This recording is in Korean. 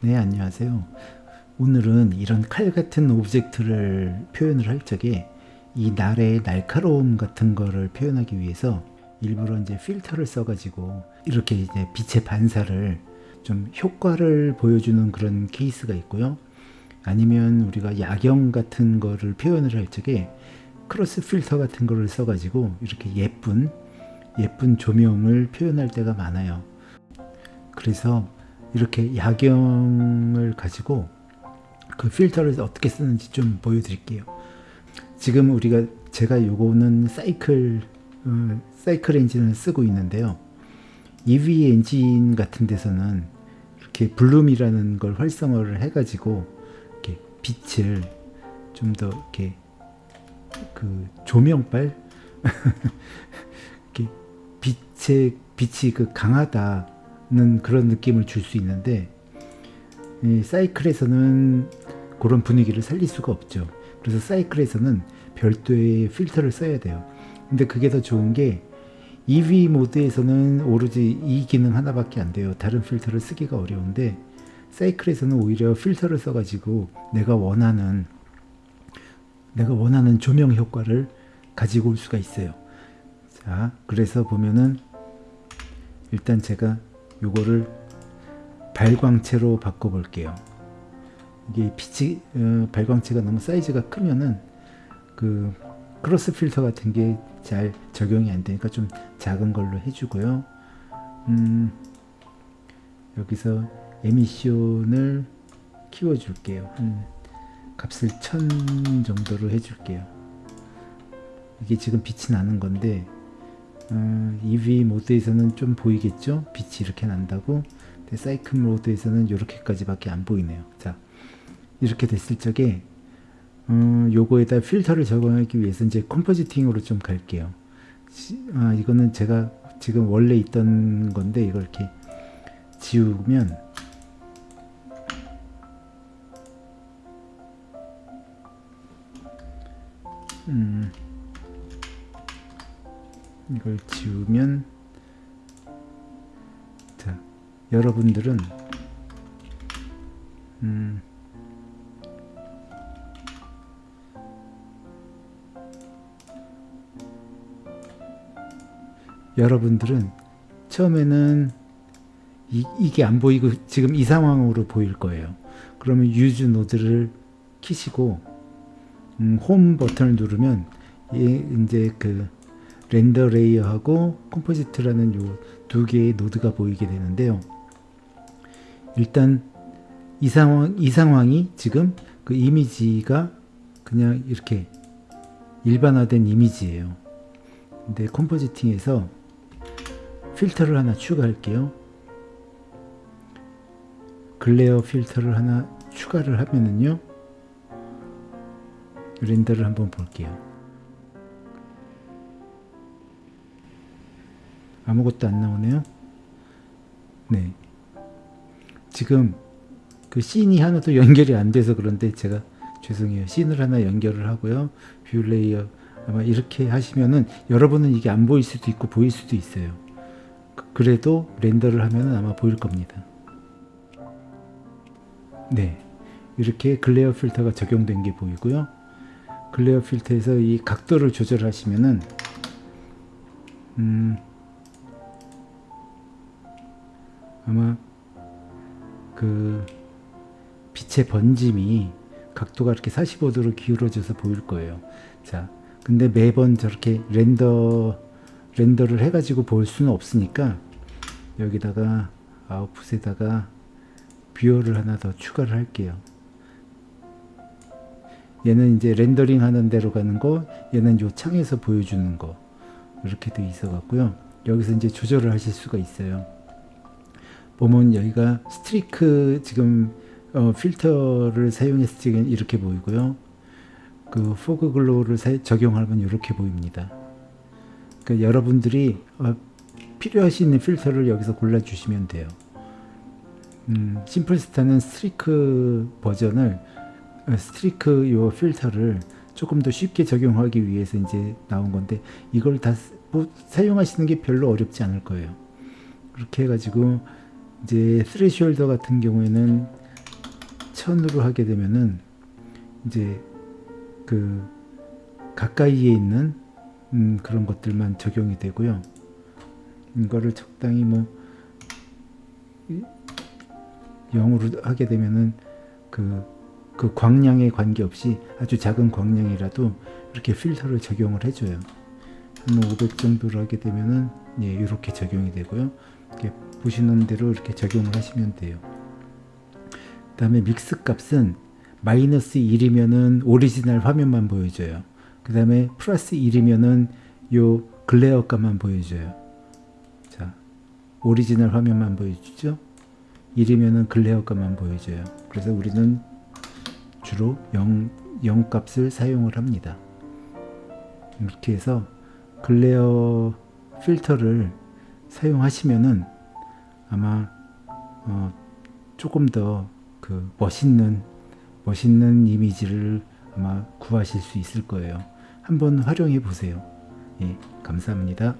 네 안녕하세요. 오늘은 이런 칼 같은 object를 표현을 할 적에 이 날의 날카로움 같은 거를 표현하기 위해서 일부러 이제 필터를 써 가지고 이렇게 이제 빛의 반사를 좀 효과를 보여주는 그런 케이스가 있고요. 아니면 우리가 야경 같은 거를 표현을 할 적에 cross filter 같은 거를 써 가지고 이렇게 예쁜 예쁜 조명을 표현할 때가 많아요. 그래서 이렇게 야경을 가지고 그 필터를 어떻게 쓰는지 좀 보여드릴게요. 지금 우리가 제가 요거는 사이클 어, 사이클 엔진을 쓰고 있는데요. EV 엔진 같은 데서는 이렇게 블룸이라는 걸 활성화를 해가지고 이렇게 빛을 좀 더 이렇게 그 조명빨 이렇게 빛의 빛이 그 강하다 는 그런 느낌을 줄 수 있는데 사이클에서는 그런 분위기를 살릴 수가 없죠. 그래서 사이클에서는 별도의 필터를 써야 돼요. 근데 그게 더 좋은 게 EV 모드에서는 오로지 이 기능 하나밖에 안 돼요. 다른 필터를 쓰기가 어려운데 사이클에서는 오히려 필터를 써가지고 내가 원하는 내가 원하는 조명 효과를 가지고 올 수가 있어요. 자, 그래서 보면은 일단 제가 요거를 발광체로 바꿔 볼게요. 이게 빛이 어, 발광체가 너무 사이즈가 크면은 그 cross filter 같은 게 잘 적용이 안 되니까 좀 작은 걸로 해주고요. 음, 여기서 emission을 키워 줄게요. 한 값을 1000 정도로 해줄게요. 이게 지금 빛이 나는 건데 어, EV 모드에서는 좀 보이겠죠? 빛이 이렇게 난다고? 근데 사이클 모드에서는 이렇게까지 밖에 안 보이네요. 자 이렇게 됐을 적에 어, 요거에다 필터를 적용하기 위해서 이제 컴포지팅으로 좀 갈게요. 아, 이거는 제가 지금 원래 있던 건데 이걸 이렇게 지우면 음 이걸 지우면 자 여러분들은 음 여러분들은 처음에는 이, 이게 안 보이고 지금 이 상황으로 보일 거예요. 그러면 use nodes를 키시고 음, 홈 버튼을 누르면 이제 그 render layer하고 composite라는 요 두 개의 node가 보이게 되는데요. 일단 이 상황 이 상황이 지금 그 이미지가 그냥 이렇게 일반화된 이미지예요. 근데 컴포지팅에서 필터를 하나 추가할게요. 글레어 필터를 하나 추가를 하면은요. 렌더를 한번 볼게요. 아무것도 안 나오네요. 네. 지금 그 씬이 하나도 연결이 안 돼서 그런데 제가 죄송해요. scene을 하나 연결을 하고요. view layer 아마 이렇게 하시면은 여러분은 이게 안 보일 수도 있고 보일 수도 있어요. 그, 그래도 render를 하면은 아마 보일 겁니다. 네. 이렇게 glare 필터가 적용된 게 보이고요. glare 필터에서 이 각도를 조절하시면은 음 아마 그 빛의 번짐이 각도가 이렇게 45도로 기울어져서 보일 거예요. 자, 근데 매번 저렇게 render render를 해가지고 볼 수는 없으니까 여기다가 output에다가 viewer를 하나 더 추가를 할게요. 얘는 이제 렌더링 하는 대로 가는 거, 얘는 요 창에서 보여주는 거 이렇게 돼 있어 갖고요. 여기서 이제 조절을 하실 수가 있어요. 보면 여기가 streaks 지금 어, 필터를 사용했을 때 이렇게 보이고요. 그 fog glow를 사, 적용하면 이렇게 보입니다. 그 여러분들이 어, 필요하신 필터를 여기서 골라 주시면 돼요. 음, simple star는 streaks 버전을 어, streaks 요 필터를 조금 더 쉽게 적용하기 위해서 이제 나온 건데 이걸 다 뭐, 사용하시는 게 별로 어렵지 않을 거예요. 그렇게 해가지고 이제 threshold 같은 경우에는 1000으로 하게 되면은 이제 그 가까이에 있는 음, 그런 것들만 적용이 되고요. 이거를 적당히 뭐 0으로 하게 되면은 그, 그 광량에 관계없이 아주 작은 광량이라도 이렇게 필터를 적용을 해줘요. 한 500 정도로 하게 되면은 예, 이렇게 적용이 되고요. 이렇게 보시는 대로 이렇게 적용을 하시면 돼요. 그 다음에 mix 값은 마이너스 1이면은 오리지널 화면만 보여줘요. 그 다음에 플러스 1이면은 요 glare 값만 보여줘요. 자, 오리지널 화면만 보여주죠. 1이면은 glare 값만 보여줘요. 그래서 우리는 주로 0, 0 값을 사용을 합니다. 이렇게 해서 글레어 필터를 사용하시면은 아마 어, 조금 더 그 멋있는 멋있는 이미지를 아마 구하실 수 있을 거예요. 한번 활용해 보세요. 예, 감사합니다.